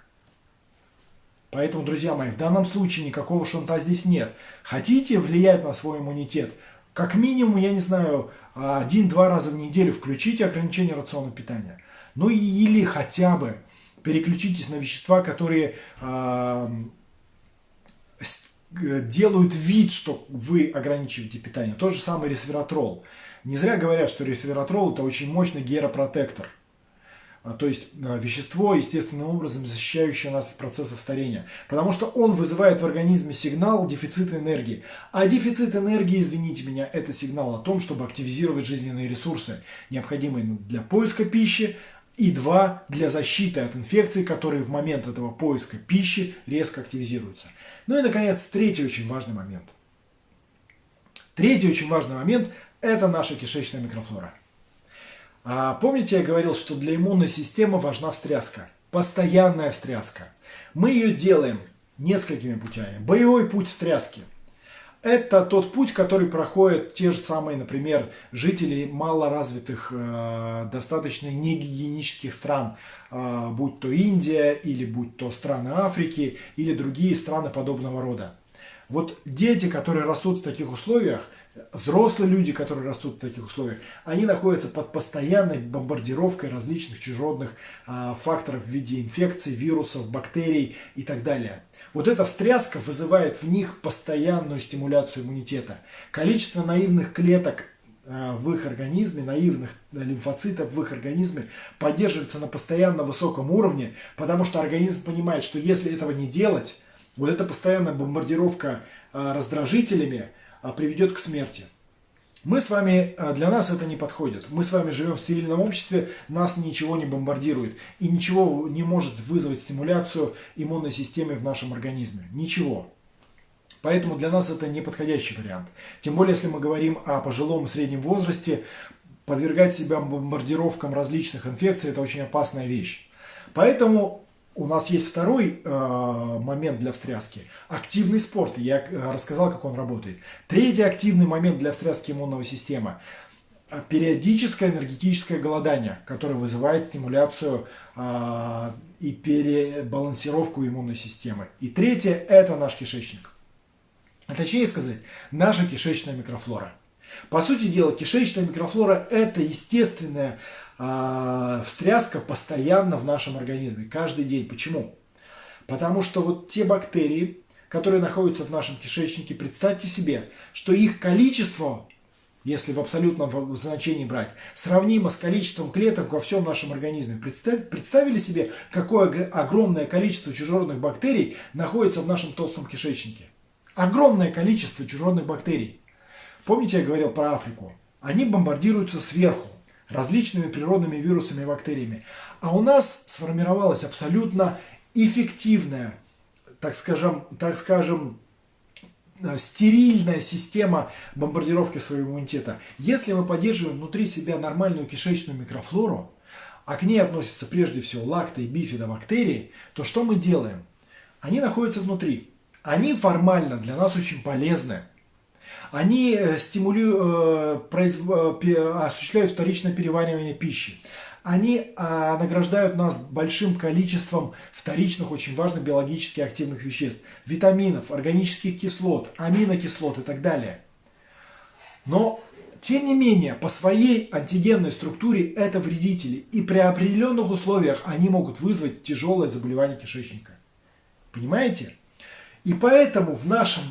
Поэтому, друзья мои, в данном случае никакого шунта здесь нет. Хотите влиять на свой иммунитет? Как минимум, я не знаю, один-два раза в неделю включите ограничение рациона питания. Ну или хотя бы переключитесь на вещества, которые э, делают вид, что вы ограничиваете питание. Тот же самый ресвератрол. Не зря говорят, что ресвератрол это очень мощный геропротектор – а, то есть а, вещество, естественным образом защищающее нас от процессов старения. Потому что он вызывает в организме сигнал дефицита энергии. А дефицит энергии, извините меня, это сигнал о том, чтобы активизировать жизненные ресурсы, необходимые для поиска пищи, и два, для защиты от инфекций, которые в момент этого поиска пищи резко активизируются. Ну и, наконец, третий очень важный момент. Третий очень важный момент – это наша кишечная микрофлора. А помните, я говорил, что для иммунной системы важна встряска, постоянная встряска. Мы ее делаем несколькими путями. Боевой путь встряски. Это тот путь, который проходят те же самые, например, жители малоразвитых, э, достаточно негигиенических стран, э, будь то Индия, или будь то страны Африки, или другие страны подобного рода. Вот дети, которые растут в таких условиях, взрослые люди, которые растут в таких условиях, они находятся под постоянной бомбардировкой различных чужеродных а, факторов в виде инфекций, вирусов, бактерий и так далее. Вот эта встряска вызывает в них постоянную стимуляцию иммунитета. Количество наивных клеток а, в их организме, наивных лимфоцитов в их организме поддерживается на постоянно высоком уровне, потому что организм понимает, что если этого не делать, вот эта постоянная бомбардировка а, раздражителями – а, приведет к смерти. Мы с вами, а, для нас это не подходит. Мы с вами живем в стерильном обществе, нас ничего не бомбардирует. И ничего не может вызвать стимуляцию иммунной системы в нашем организме. Ничего. Поэтому для нас это не подходящий вариант. Тем более, если мы говорим о пожилом и среднем возрасте, подвергать себя бомбардировкам различных инфекций – это очень опасная вещь. Поэтому у нас есть второй э, момент для встряски – активный спорт. Я э, рассказал, как он работает. Третий активный момент для встряски иммунного системы – периодическое энергетическое голодание, которое вызывает стимуляцию э, и перебалансировку иммунной системы. И третье – это наш кишечник. А точнее сказать, наша кишечная микрофлора. По сути дела, кишечная микрофлора – это естественная э, встряска постоянно в нашем организме, каждый день. Почему? Потому что вот те бактерии, которые находятся в нашем кишечнике, представьте себе, что их количество, если в абсолютном значении брать, сравнимо с количеством клеток во всем нашем организме. Представь, представили себе, какое огромное количество чужеродных бактерий находится в нашем толстом кишечнике? Огромное количество чужеродных бактерий. Помните, я говорил про Африку? Они бомбардируются сверху различными природными вирусами и бактериями. А у нас сформировалась абсолютно эффективная, так скажем, так скажем, э, стерильная система бомбардировки своего иммунитета. Если мы поддерживаем внутри себя нормальную кишечную микрофлору, а к ней относятся прежде всего лакто- и бифидобактерии, то что мы делаем? Они находятся внутри. Они формально для нас очень полезны. Они э, стимулируют, э, э, осуществляют вторичное переваривание пищи. Они а, награждают нас большим количеством вторичных, очень важных биологически активных веществ. Витаминов, органических кислот, аминокислот и так далее. Но тем не менее, по своей антигенной структуре это вредители. И при определенных условиях они могут вызвать тяжелое заболевание кишечника. Понимаете? И поэтому в нашем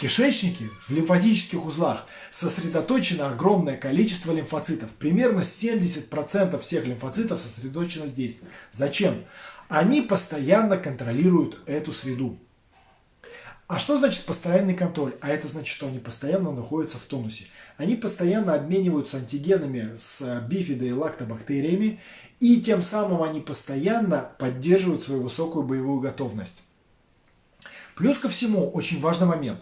кишечнике, в лимфатических узлах сосредоточено огромное количество лимфоцитов. Примерно 70% всех лимфоцитов сосредоточено здесь. Зачем? Они постоянно контролируют эту среду. А что значит постоянный контроль? А это значит, что они постоянно находятся в тонусе. Они постоянно обмениваются антигенами с бифидо- и лактобактериями, и тем самым они постоянно поддерживают свою высокую боевую готовность. Плюс ко всему, очень важный момент.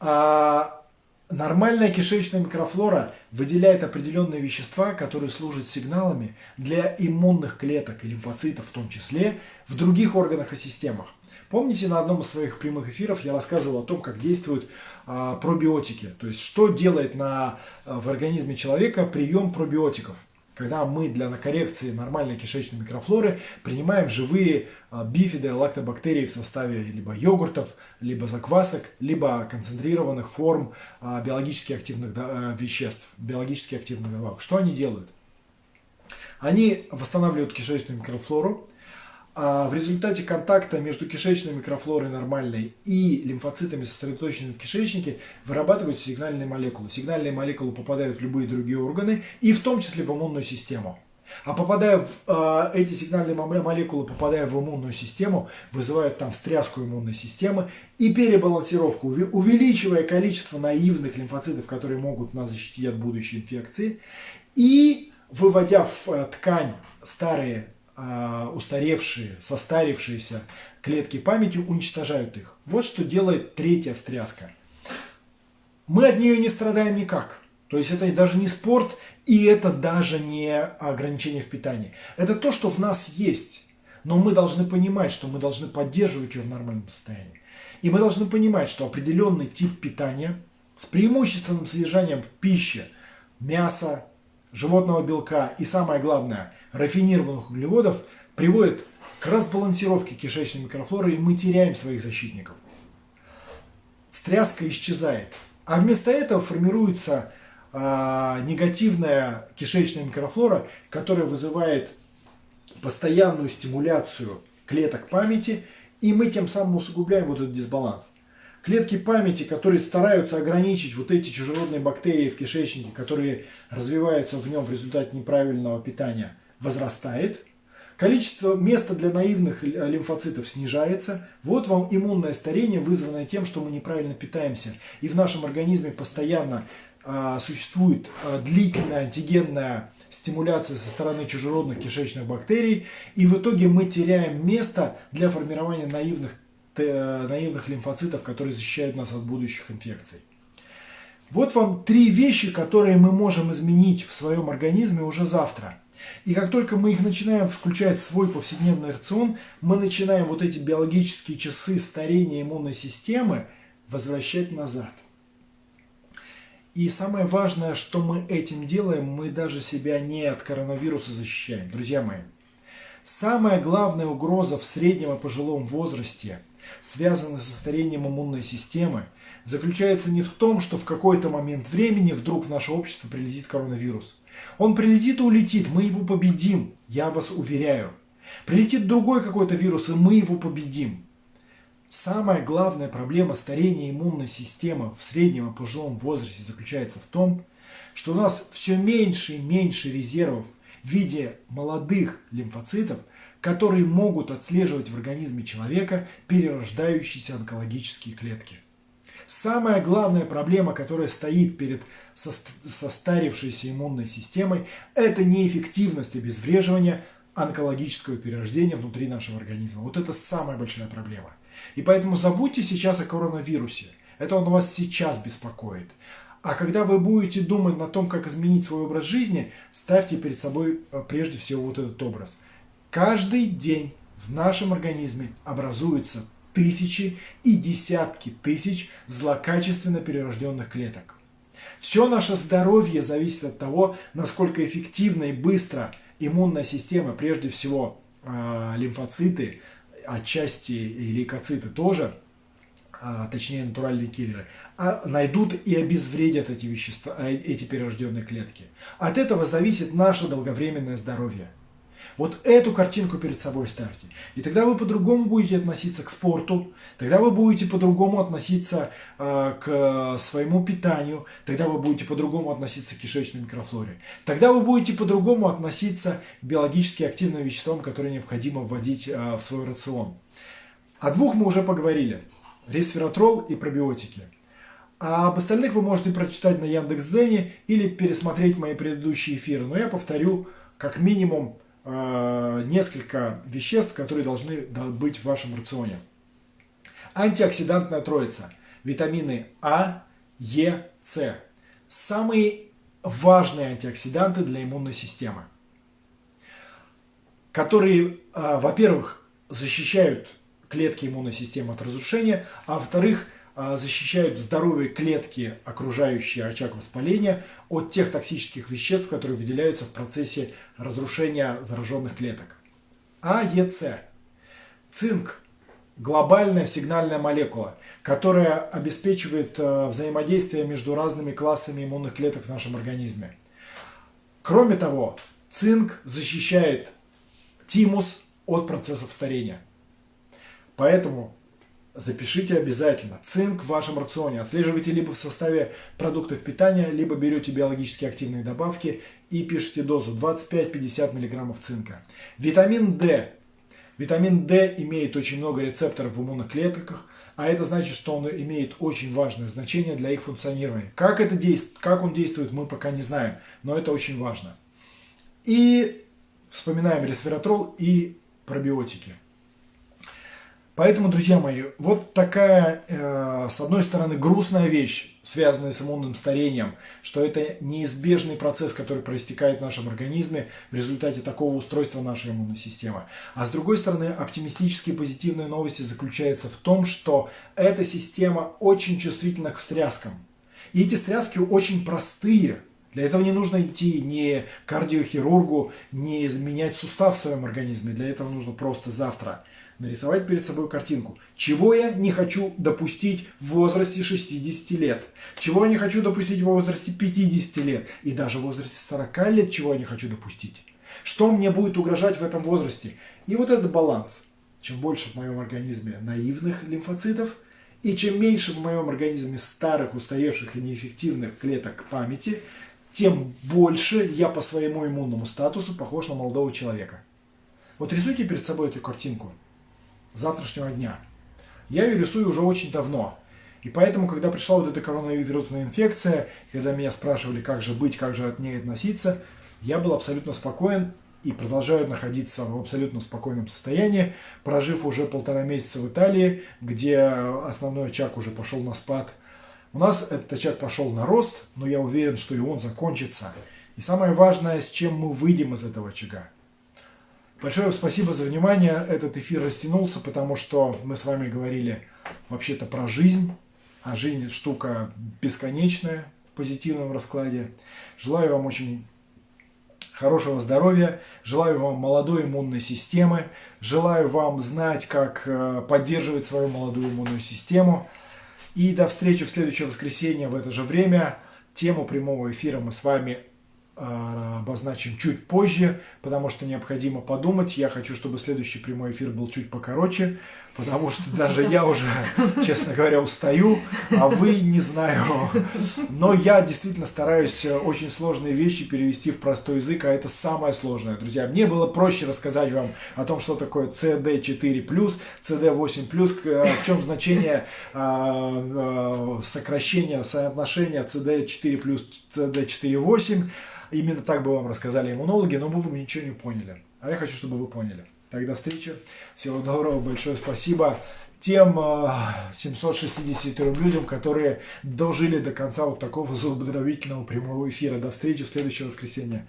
А нормальная кишечная микрофлора выделяет определенные вещества, которые служат сигналами для иммунных клеток и лимфоцитов в том числе в других органах и системах. Помните, на одном из своих прямых эфиров я рассказывал о том, как действуют а, пробиотики, то есть что делает на, в организме человека прием пробиотиков когда мы для коррекции нормальной кишечной микрофлоры принимаем живые а, бифиды, лактобактерии в составе либо йогуртов, либо заквасок, либо концентрированных форм а, биологически активных а, веществ, биологически активных добавок. Что они делают? Они восстанавливают кишечную микрофлору, а в результате контакта между кишечной микрофлорой нормальной и лимфоцитами, сосредоточенными в кишечнике, вырабатываются сигнальные молекулы. Сигнальные молекулы попадают в любые другие органы, и в том числе в иммунную систему. А попадая в э, эти сигнальные молекулы, попадая в иммунную систему, вызывают там встряску иммунной системы и перебалансировку, увеличивая количество наивных лимфоцитов, которые могут нас защитить от будущей инфекции, и выводя в э, ткань старые устаревшие, состарившиеся клетки памяти уничтожают их. Вот что делает третья встряска. Мы от нее не страдаем никак. То есть это даже не спорт, и это даже не ограничение в питании. Это то, что в нас есть. Но мы должны понимать, что мы должны поддерживать ее в нормальном состоянии. И мы должны понимать, что определенный тип питания с преимущественным содержанием в пище мяса, животного белка и, самое главное, рафинированных углеводов приводит к разбалансировке кишечной микрофлоры, и мы теряем своих защитников. Встряска исчезает. А вместо этого формируется э, негативная кишечная микрофлора, которая вызывает постоянную стимуляцию клеток памяти, и мы тем самым усугубляем вот этот дисбаланс. Клетки памяти, которые стараются ограничить вот эти чужеродные бактерии в кишечнике, которые развиваются в нем в результате неправильного питания, возрастает. Количество места для наивных лимфоцитов снижается. Вот вам иммунное старение, вызванное тем, что мы неправильно питаемся. И в нашем организме постоянно а, существует а, длительная антигенная стимуляция со стороны чужеродных кишечных бактерий. И в итоге мы теряем место для формирования наивных наивных лимфоцитов, которые защищают нас от будущих инфекций. Вот вам три вещи, которые мы можем изменить в своем организме уже завтра. И как только мы их начинаем включать в свой повседневный рацион, мы начинаем вот эти биологические часы старения иммунной системы возвращать назад. И самое важное, что мы этим делаем, мы даже себя не от коронавируса защищаем. Друзья мои, самая главная угроза в среднем и пожилом возрасте, связанная со старением иммунной системы, заключается не в том, что в какой-то момент времени вдруг в наше общество прилетит коронавирус. Он прилетит и улетит, мы его победим, я вас уверяю. Прилетит другой какой-то вирус, и мы его победим. Самая главная проблема старения иммунной системы в среднем и пожилом возрасте заключается в том, что у нас все меньше и меньше резервов в виде молодых лимфоцитов, которые могут отслеживать в организме человека перерождающиеся онкологические клетки. Самая главная проблема, которая стоит перед состарившейся иммунной системой, это неэффективность обезвреживания онкологического перерождения внутри нашего организма. Вот это самая большая проблема. И поэтому забудьте сейчас о коронавирусе. Это он вас сейчас беспокоит. А когда вы будете думать на том, как изменить свой образ жизни, ставьте перед собой э, прежде всего вот этот образ. Каждый день в нашем организме образуются тысячи и десятки тысяч злокачественно перерожденных клеток. Все наше здоровье зависит от того, насколько эффективно и быстро иммунная система, прежде всего э, лимфоциты, отчасти и лейкоциты тоже, а, точнее натуральные киллеры, а найдут и обезвредят эти вещества, а, эти перерожденные клетки. От этого зависит наше долговременное здоровье. Вот эту картинку перед собой ставьте. И тогда вы по-другому будете относиться к спорту, тогда вы будете по-другому относиться э, к своему питанию, тогда вы будете по-другому относиться к кишечной микрофлоре. Тогда вы будете по-другому относиться к биологически активным веществам, которые необходимо вводить э, в свой рацион. О двух мы уже поговорили. Ресвератрол и пробиотики. А об остальных вы можете прочитать на Яндекс.Зене или пересмотреть мои предыдущие эфиры. Но я повторю, как минимум, несколько веществ, которые должны быть в вашем рационе. Антиоксидантная троица. Витамины А, Е, С. Самые важные антиоксиданты для иммунной системы. Которые, э, во-первых, защищают клетки иммунной системы от разрушения, а во-вторых, защищают здоровые клетки, окружающие очаг воспаления, от тех токсических веществ, которые выделяются в процессе разрушения зараженных клеток. АЕЦ. Цинк – глобальная сигнальная молекула, которая обеспечивает а, взаимодействие между разными классами иммунных клеток в нашем организме. Кроме того, цинк защищает тимус от процессов старения. Поэтому запишите обязательно. Цинк в вашем рационе отслеживайте либо в составе продуктов питания, либо берете биологически активные добавки и пишите дозу 25-50 мг цинка. Витамин D. Витамин D имеет очень много рецепторов в иммунных клетках, а это значит, что он имеет очень важное значение для их функционирования. Как, это действует, как он действует, мы пока не знаем, но это очень важно. И вспоминаем ресвератрол и пробиотики. Поэтому, друзья мои, вот такая, э, с одной стороны, грустная вещь, связанная с иммунным старением, что это неизбежный процесс, который проистекает в нашем организме в результате такого устройства нашей иммунной системы. А с другой стороны, оптимистические позитивные новости заключаются в том, что эта система очень чувствительна к встряскам. И эти встряски очень простые. Для этого не нужно идти ни кардиохирургу, не менять сустав в своем организме. Для этого нужно просто завтра нарисовать перед собой картинку. Чего я не хочу допустить в возрасте 60 лет? Чего я не хочу допустить в возрасте 50 лет? И даже в возрасте 40 лет чего я не хочу допустить? Что мне будет угрожать в этом возрасте? И вот этот баланс. Чем больше в моем организме наивных лимфоцитов, и чем меньше в моем организме старых, устаревших и неэффективных клеток памяти, тем больше я по своему иммунному статусу похож на молодого человека. Вот рисуйте перед собой эту картинку завтрашнего дня. Я ее рисую уже очень давно. И поэтому, когда пришла вот эта коронавирусная инфекция, когда меня спрашивали, как же быть, как же от ней относиться, я был абсолютно спокоен и продолжаю находиться в абсолютно спокойном состоянии, прожив уже полтора месяца в Италии, где основной очаг уже пошел на спад. У нас этот очаг пошел на рост, но я уверен, что и он закончится. И самое важное, с чем мы выйдем из этого очага. Большое спасибо за внимание. Этот эфир растянулся, потому что мы с вами говорили вообще-то про жизнь. А жизнь штука бесконечная в позитивном раскладе. Желаю вам очень хорошего здоровья, желаю вам молодой иммунной системы, желаю вам знать, как э, поддерживать свою молодую иммунную систему. И до встречи в следующее воскресенье в это же время. Тему прямого эфира мы с вами обозначим чуть позже, потому что необходимо подумать. Я хочу, чтобы следующий прямой эфир был чуть покороче, потому что даже я уже, честно говоря, устаю, а вы не знаю. Но я действительно стараюсь очень сложные вещи перевести в простой язык, а это самое сложное. Друзья, мне было проще рассказать вам о том, что такое CD4+, CD8+, в чем значение а, а, сокращения соотношения CD4+, CD4.8, Именно так бы вам рассказали иммунологи, но бы вы ничего не поняли. А я хочу, чтобы вы поняли. Тогда встречи. Всего доброго, большое спасибо тем 763 э, людям, которые дожили до конца вот такого зубодробительного прямого эфира. До встречи в следующее воскресенье.